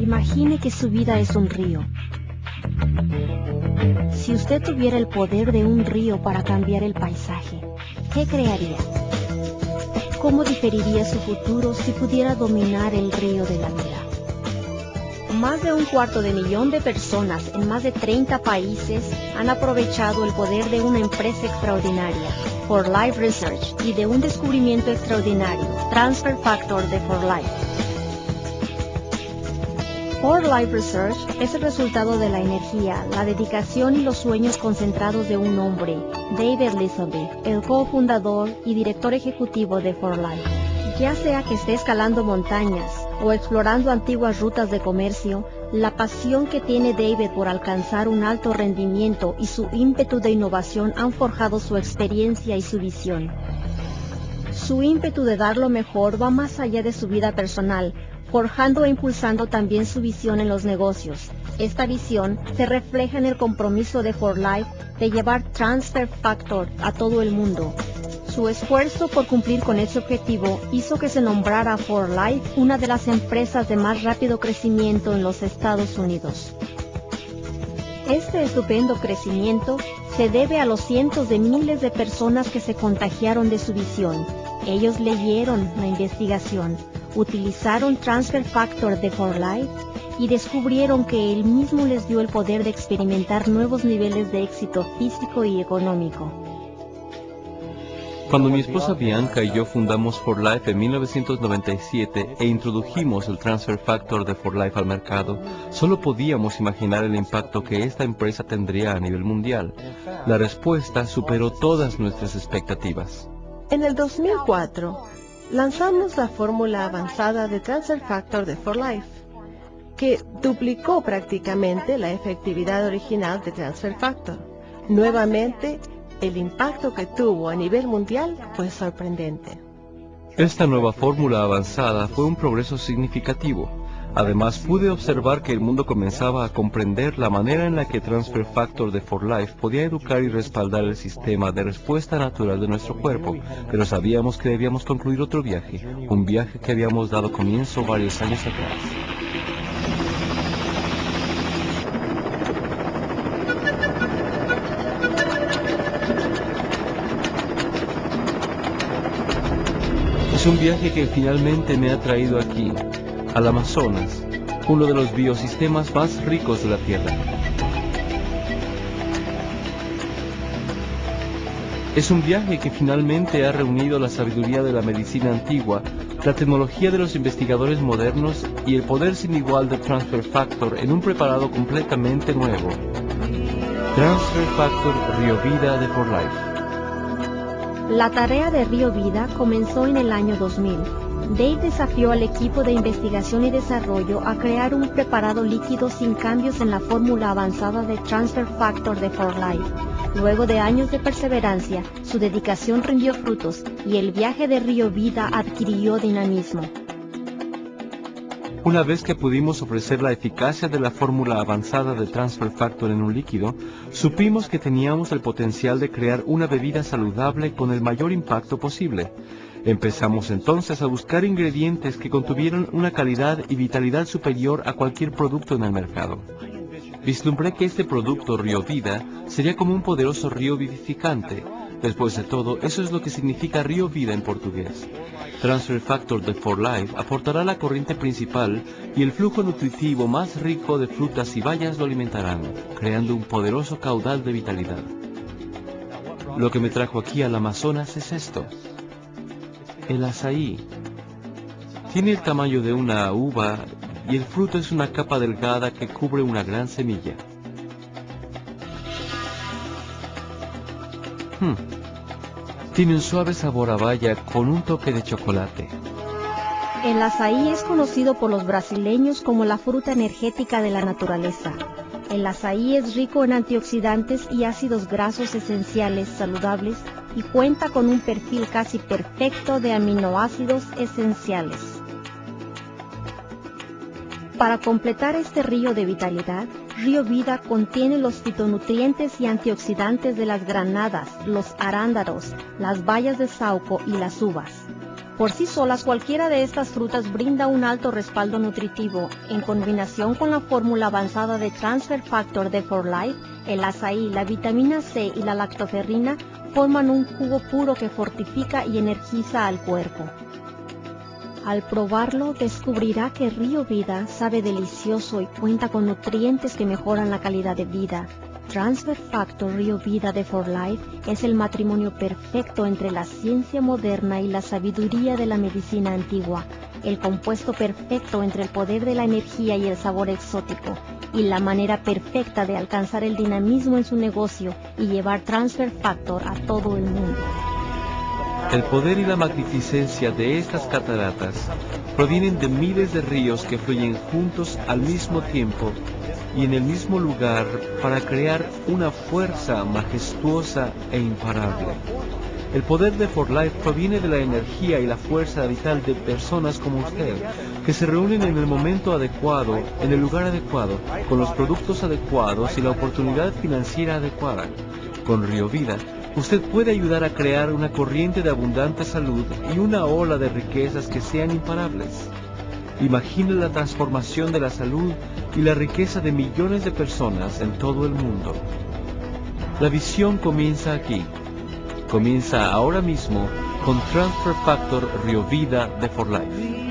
Imagine que su vida es un río. Si usted tuviera el poder de un río para cambiar el paisaje, ¿qué crearía? ¿Cómo diferiría su futuro si pudiera dominar el río de la vida? Más de un cuarto de millón de personas en más de 30 países han aprovechado el poder de una empresa extraordinaria, For Life Research, y de un descubrimiento extraordinario, Transfer Factor de For Life. For Life Research es el resultado de la energía, la dedicación y los sueños concentrados de un hombre, David Elizabeth, el cofundador y director ejecutivo de For Life. Ya sea que esté escalando montañas o explorando antiguas rutas de comercio, la pasión que tiene David por alcanzar un alto rendimiento y su ímpetu de innovación han forjado su experiencia y su visión. Su ímpetu de dar lo mejor va más allá de su vida personal, forjando e impulsando también su visión en los negocios. Esta visión se refleja en el compromiso de For Life de llevar Transfer Factor a todo el mundo. Su esfuerzo por cumplir con ese objetivo hizo que se nombrara For Life una de las empresas de más rápido crecimiento en los Estados Unidos. Este estupendo crecimiento se debe a los cientos de miles de personas que se contagiaron de su visión. Ellos leyeron la investigación, utilizaron Transfer Factor de For Life y descubrieron que él mismo les dio el poder de experimentar nuevos niveles de éxito físico y económico. Cuando mi esposa Bianca y yo fundamos For Life en 1997 e introdujimos el Transfer Factor de For Life al mercado, solo podíamos imaginar el impacto que esta empresa tendría a nivel mundial. La respuesta superó todas nuestras expectativas. En el 2004, lanzamos la fórmula avanzada de Transfer Factor de For Life, que duplicó prácticamente la efectividad original de Transfer Factor. Nuevamente, el impacto que tuvo a nivel mundial fue sorprendente. Esta nueva fórmula avanzada fue un progreso significativo. Además, pude observar que el mundo comenzaba a comprender la manera en la que Transfer Factor de For Life podía educar y respaldar el sistema de respuesta natural de nuestro cuerpo, pero sabíamos que debíamos concluir otro viaje, un viaje que habíamos dado comienzo varios años atrás. Es un viaje que finalmente me ha traído aquí, al Amazonas, uno de los biosistemas más ricos de la Tierra. Es un viaje que finalmente ha reunido la sabiduría de la medicina antigua, la tecnología de los investigadores modernos y el poder sin igual de Transfer Factor en un preparado completamente nuevo. Transfer Factor Río Vida de For Life. La tarea de Río Vida comenzó en el año 2000. Dave desafió al equipo de investigación y desarrollo a crear un preparado líquido sin cambios en la fórmula avanzada de Transfer Factor de For Life. Luego de años de perseverancia, su dedicación rindió frutos y el viaje de Río Vida adquirió dinamismo. Una vez que pudimos ofrecer la eficacia de la fórmula avanzada de Transfer Factor en un líquido, supimos que teníamos el potencial de crear una bebida saludable con el mayor impacto posible. Empezamos entonces a buscar ingredientes que contuvieran una calidad y vitalidad superior a cualquier producto en el mercado. Vislumbré que este producto Río Vida sería como un poderoso río vivificante. Después de todo, eso es lo que significa río vida en portugués. Transfer Factor de For Life aportará la corriente principal y el flujo nutritivo más rico de frutas y bayas lo alimentarán, creando un poderoso caudal de vitalidad. Lo que me trajo aquí al Amazonas es esto. El azaí. Tiene el tamaño de una uva y el fruto es una capa delgada que cubre una gran semilla. Hmm. Tiene un suave sabor a baya con un toque de chocolate. El azaí es conocido por los brasileños como la fruta energética de la naturaleza. El azaí es rico en antioxidantes y ácidos grasos esenciales saludables y cuenta con un perfil casi perfecto de aminoácidos esenciales. Para completar este río de vitalidad, Río Vida contiene los fitonutrientes y antioxidantes de las granadas, los arándanos, las bayas de sauco y las uvas. Por sí solas, cualquiera de estas frutas brinda un alto respaldo nutritivo. En combinación con la fórmula avanzada de Transfer Factor de For Life, el azaí, la vitamina C y la lactoferrina forman un jugo puro que fortifica y energiza al cuerpo. Al probarlo, descubrirá que Río Vida sabe delicioso y cuenta con nutrientes que mejoran la calidad de vida. Transfer Factor Río Vida de For Life es el matrimonio perfecto entre la ciencia moderna y la sabiduría de la medicina antigua, el compuesto perfecto entre el poder de la energía y el sabor exótico, y la manera perfecta de alcanzar el dinamismo en su negocio y llevar Transfer Factor a todo el mundo. El poder y la magnificencia de estas cataratas provienen de miles de ríos que fluyen juntos al mismo tiempo y en el mismo lugar para crear una fuerza majestuosa e imparable. El poder de For Life proviene de la energía y la fuerza vital de personas como usted, que se reúnen en el momento adecuado, en el lugar adecuado, con los productos adecuados y la oportunidad financiera adecuada. Con Río Vida, usted puede ayudar a crear una corriente de abundante salud y una ola de riquezas que sean imparables. Imagine la transformación de la salud y la riqueza de millones de personas en todo el mundo. La visión comienza aquí. Comienza ahora mismo con Transfer Factor Rio Vida de For Life.